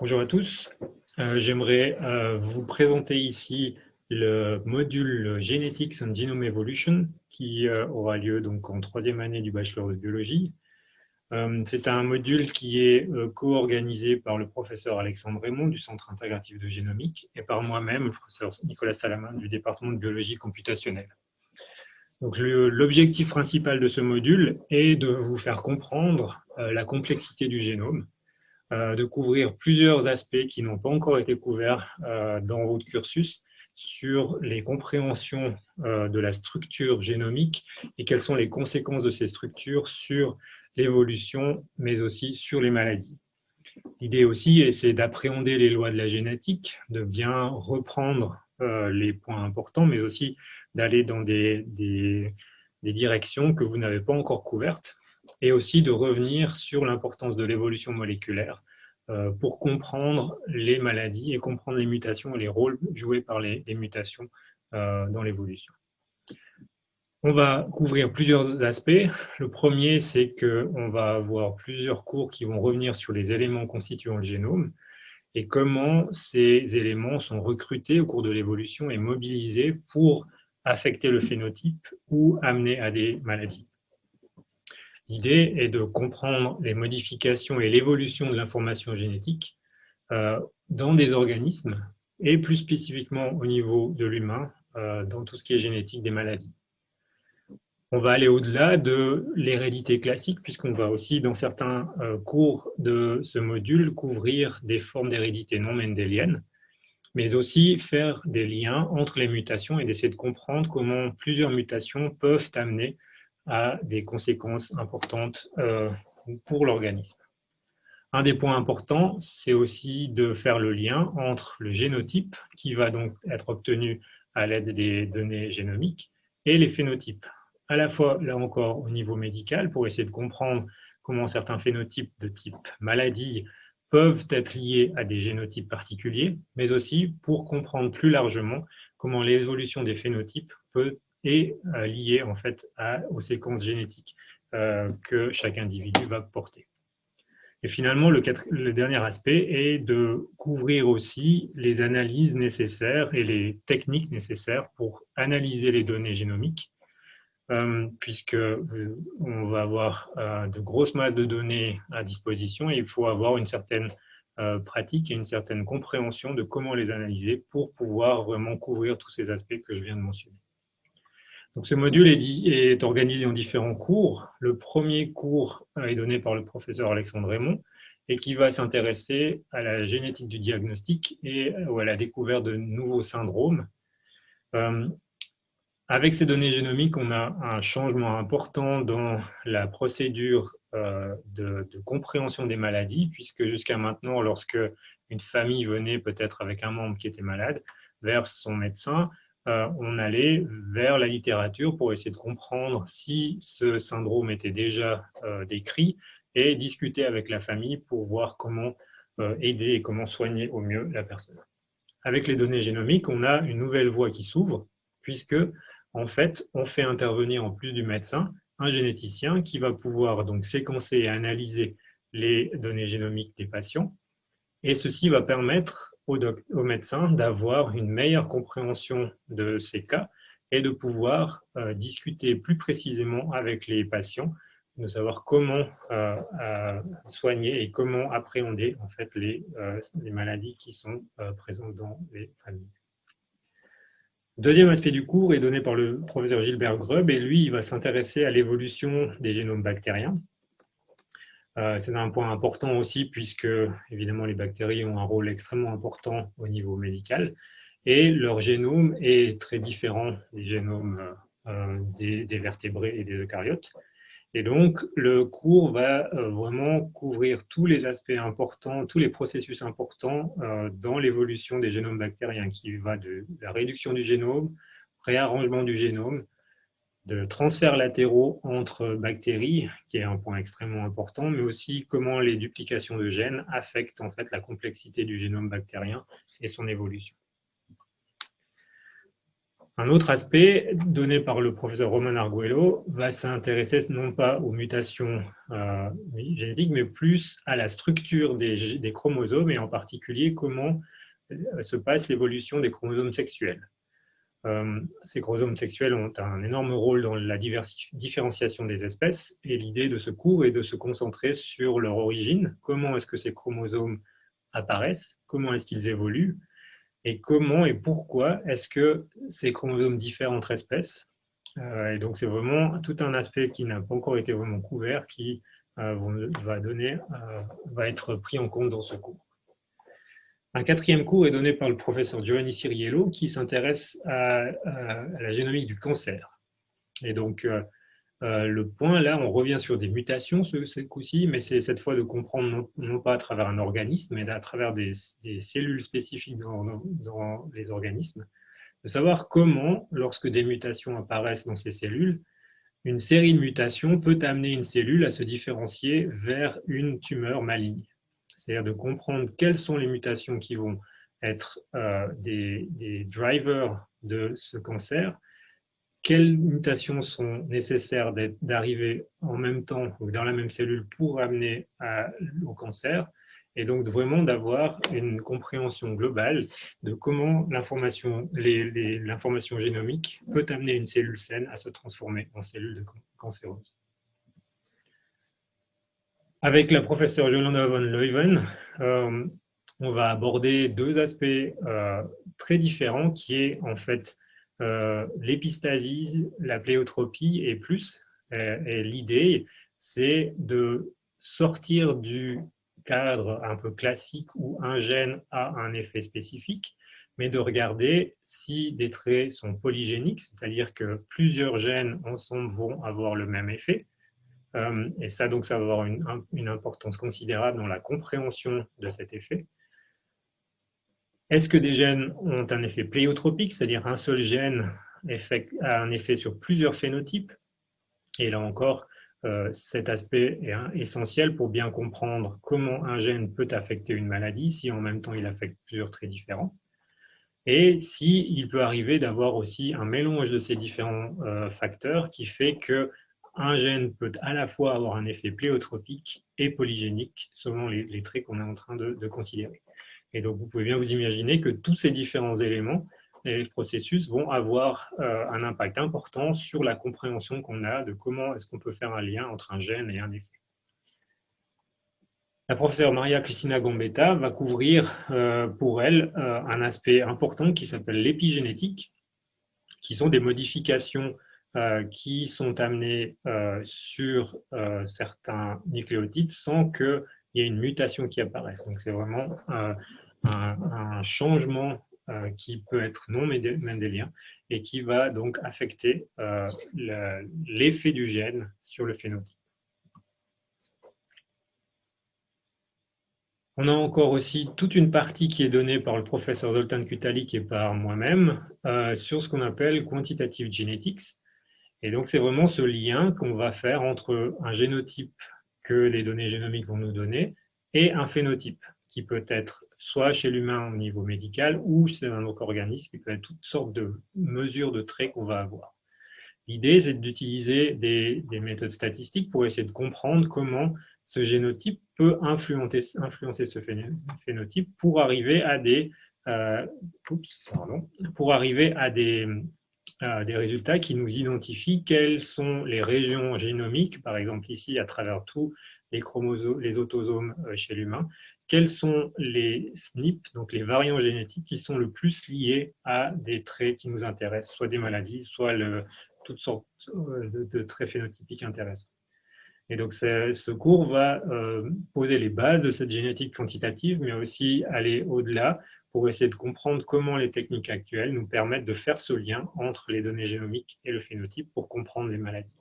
Bonjour à tous. Euh, j'aimerais euh, vous présenter ici le module Genetics and Genome Evolution qui euh, aura lieu donc en troisième année du bachelor de biologie. C'est un module qui est co-organisé par le professeur Alexandre Raymond du Centre intégratif de génomique et par moi-même, le professeur Nicolas Salamin du département de biologie computationnelle. L'objectif principal de ce module est de vous faire comprendre la complexité du génome, de couvrir plusieurs aspects qui n'ont pas encore été couverts euh, dans votre cursus sur les compréhensions euh, de la structure génomique et quelles sont les conséquences de ces structures sur l'évolution, mais aussi sur les maladies. L'idée aussi, c'est d'appréhender les lois de la génétique, de bien reprendre les points importants, mais aussi d'aller dans des, des, directions que vous n'avez pas encore couvertes et aussi de revenir sur l'importance de l'évolution moléculaire euh, pour comprendre les maladies et comprendre les mutations et les rôles joués par les, mutations euh, dans l'évolution. On va couvrir plusieurs aspects. Le premier, c'est qu'on va avoir plusieurs cours qui vont revenir sur les éléments constituant le génome et comment ces éléments sont recrutés au cours de l'évolution et mobilisés pour affecter le phénotype ou amener à des maladies. L'idée est de comprendre les modifications et l'évolution de l'information génétique euh, dans des organismes et plus spécifiquement au niveau de l'humain euh, dans tout ce qui est génétique des maladies. On va aller au-delà de l'hérédité classique puisqu'on va aussi dans certains euh, cours de ce module couvrir des formes d'hérédité non mendélienne mais aussi faire des liens entre les mutations et d'essayer de comprendre comment plusieurs mutations peuvent amener a des conséquences importantes euh, pour l'organisme. Un des points importants, c'est aussi de faire le lien entre le génotype, qui va donc être obtenu à l'aide des données génomiques, et les phénotypes. À la fois, là encore, au niveau médical, pour essayer de comprendre comment certains phénotypes de type maladie peuvent être liés à des génotypes particuliers, mais aussi pour comprendre plus largement comment l'évolution des phénotypes peut est euh, lié en fait aux séquences génétiques euh, que chaque individu va porter. Et finalement, le, dernier aspect est de couvrir aussi les analyses nécessaires et les techniques nécessaires pour analyser les données génomiques, euh, puisque on va avoir de grosses masses de données à disposition et il faut avoir une certaine pratique et une certaine compréhension de comment les analyser pour pouvoir vraiment couvrir tous ces aspects que je viens de mentionner. Ce module est, organisé en différents cours. Le premier cours est donné par le professeur Alexandre Raymond et qui va s'intéresser à la génétique du diagnostic et à la découverte de nouveaux syndromes. Euh, avec ces données génomiques, on a un changement important dans la procédure euh, de, de, compréhension des maladies, puisque jusqu'à maintenant, lorsque une famille venait peut-être avec un membre qui était malade vers son médecin, euh, on allait vers la littérature pour essayer de comprendre si ce syndrome était déjà euh, décrit et discuter avec la famille pour voir comment euh, aider et comment soigner au mieux la personne. Avec les données génomiques, on a une nouvelle voie qui s'ouvre puisque en fait, on fait intervenir en plus du médecin un généticien qui va pouvoir donc séquencer et analyser les données génomiques des patients et ceci va permettre au, médecin d'avoir une meilleure compréhension de ces cas et de pouvoir euh, discuter plus précisément avec les patients, de savoir comment euh, euh, soigner et comment appréhender en fait les, les maladies qui sont présentes dans les familles. Deuxième aspect du cours est donné par le professeur Gilbert Grubb et lui, il va s'intéresser à l'évolution des génomes bactériens. Euh, c'est un point important aussi puisque, évidemment, les bactéries ont un rôle extrêmement important au niveau médical et leur génome est très différent des génomes euh, des, vertébrés et des eucaryotes. Et donc, le cours va euh, vraiment couvrir tous les aspects importants, tous les processus importants dans l'évolution des génomes bactériens, qui va de la réduction du génome, réarrangement du génome, de transferts latéraux entre bactéries, qui est un point extrêmement important, mais aussi comment les duplications de gènes affectent en fait la complexité du génome bactérien et son évolution. Un autre aspect donné par le professeur Roman Arguello va s'intéresser non pas aux mutations euh, génétiques, mais plus à la structure des, chromosomes et en particulier comment euh, se passe l'évolution des chromosomes sexuels. Euh, ces chromosomes sexuels ont un énorme rôle dans la différenciation des espèces et l'idée de ce cours est de se concentrer sur leur origine, comment est-ce que ces chromosomes apparaissent, comment est-ce qu'ils évoluent? Et comment et pourquoi est-ce que ces chromosomes diffèrent entre espèces? Euh, et donc, c'est vraiment tout un aspect qui n'a pas encore été vraiment couvert, qui euh, va, va être pris en compte dans ce cours. Un quatrième cours est donné par le professeur Giovanni Ciriello, qui s'intéresse à, la génomique du cancer. Et donc, euh, le point, là, on revient sur des mutations ce, coup-ci, mais c'est cette fois de comprendre non, pas à travers un organisme, mais à travers des, cellules spécifiques dans, les organismes, de savoir comment, lorsque des mutations apparaissent dans ces cellules, une série de mutations peut amener une cellule à se différencier vers une tumeur maligne. C'est-à-dire de comprendre quelles sont les mutations qui vont être euh, des, drivers de ce cancer quelles mutations sont nécessaires d'arriver en même temps ou dans la même cellule pour amener au cancer, et donc vraiment d'avoir une compréhension globale de comment l'information génomique peut amener une cellule saine à se transformer en cellule cancéreuse. Avec la professeure Jolanda von Leuven, euh, on va aborder deux aspects euh, très différents qui est en fait euh, l'épistasie, la pléotropie et plus. Euh, et l'idée, c'est de sortir du cadre un peu classique où un gène a un effet spécifique, mais de regarder si des traits sont polygéniques, c'est-à-dire que plusieurs gènes ensemble vont avoir le même effet. Euh, et ça, donc, ça va avoir une importance considérable dans la compréhension de cet effet. Est-ce que des gènes ont un effet pléiotropique, c'est-à-dire un seul gène a un effet sur plusieurs phénotypes? Et là encore, euh, cet aspect est essentiel pour bien comprendre comment un gène peut affecter une maladie si en même temps il affecte plusieurs traits différents. Et s'il il peut arriver d'avoir aussi un mélange de ces différents euh, facteurs qui fait que un gène peut à la fois avoir un effet pléiotropique et polygénique selon les, traits qu'on est en train de considérer. Et donc, vous pouvez bien vous imaginer que tous ces différents éléments et processus vont avoir euh, un impact important sur la compréhension qu'on a de comment est-ce qu'on peut faire un lien entre un gène et un effet. La professeure Maria Cristina Gambetta va couvrir euh, pour elle euh, un aspect important qui s'appelle l'épigénétique, qui sont des modifications qui sont amenées sur certains nucléotides sans qu'il y ait une mutation qui apparaisse. Donc c'est vraiment un, changement euh, qui peut être non mendélien et qui va donc affecter euh, l'effet du gène sur le phénotype. On a encore aussi toute une partie qui est donnée par le professeur Zoltan Kutalik et par moi-même euh, sur ce qu'on appelle quantitative genetics. Et donc, c'est vraiment ce lien qu'on va faire entre un génotype que les données génomiques vont nous donner et un phénotype qui peut être soit chez l'humain au niveau médical ou chez un autre organisme, qui peut être toutes sortes de mesures de traits qu'on va avoir. L'idée, c'est d'utiliser des, méthodes statistiques pour essayer de comprendre comment ce génotype peut influencer, influencer ce phénotype pour arriver à des, euh, pour arriver à des, des résultats qui nous identifient quelles sont les régions génomiques, par exemple ici à travers tous les chromosomes, les autosomes euh, chez l'humain, quels sont les SNP, donc les variants génétiques qui sont le plus liés à des traits qui nous intéressent, soit des maladies, soit toutes sortes euh, de, traits phénotypiques intéressants. Et donc ce cours va euh, poser les bases de cette génétique quantitative, mais aussi aller au-delà pour essayer de comprendre comment les techniques actuelles nous permettent de faire ce lien entre les données génomiques et le phénotype pour comprendre les maladies.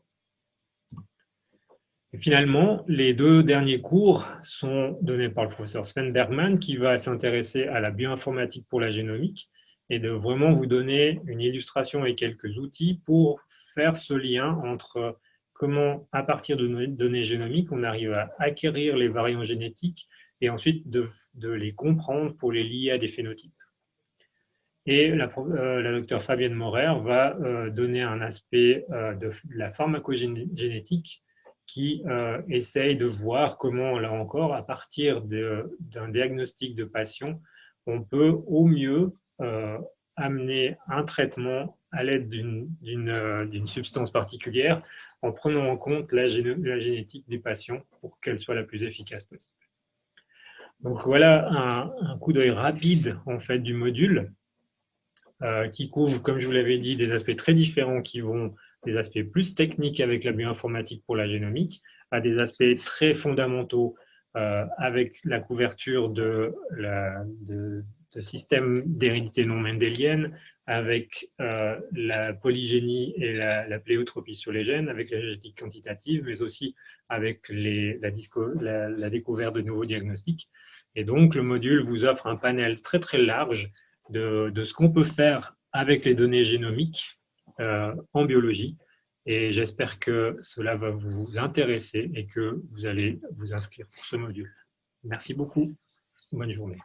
Finalement, les deux derniers cours sont donnés par le professeur Sven Bergman qui va s'intéresser à la bioinformatique pour la génomique et de vraiment vous donner une illustration et quelques outils pour faire ce lien entre comment, à partir de données génomiques, on arrive à acquérir les variants génétiques et ensuite de, les comprendre pour les lier à des phénotypes. Et la, la docteure Fabienne Morer va donner un aspect de la pharmacogénétique qui essaye de voir comment, là encore, à partir d'un diagnostic de patient, on peut au mieux amener un traitement à l'aide d'une substance particulière en prenant en compte la, génétique des patients pour qu'elle soit la plus efficace possible. Donc voilà un, coup d'œil rapide en fait du module euh, qui couvre, comme je vous l'avais dit, des aspects très différents qui vont des aspects plus techniques avec la bioinformatique pour la génomique, à des aspects très fondamentaux euh, avec la couverture de, la, de, de systèmes d'hérédité non mendélienne, avec euh, la polygénie et la, pléotropie sur les gènes, avec la génétique quantitative, mais aussi avec la, découverte de nouveaux diagnostics. Et donc, le module vous offre un panel très très large de, ce qu'on peut faire avec les données génomiques euh, en biologie. Et j'espère que cela va vous intéresser et que vous allez vous inscrire pour ce module. Merci beaucoup. Bonne journée.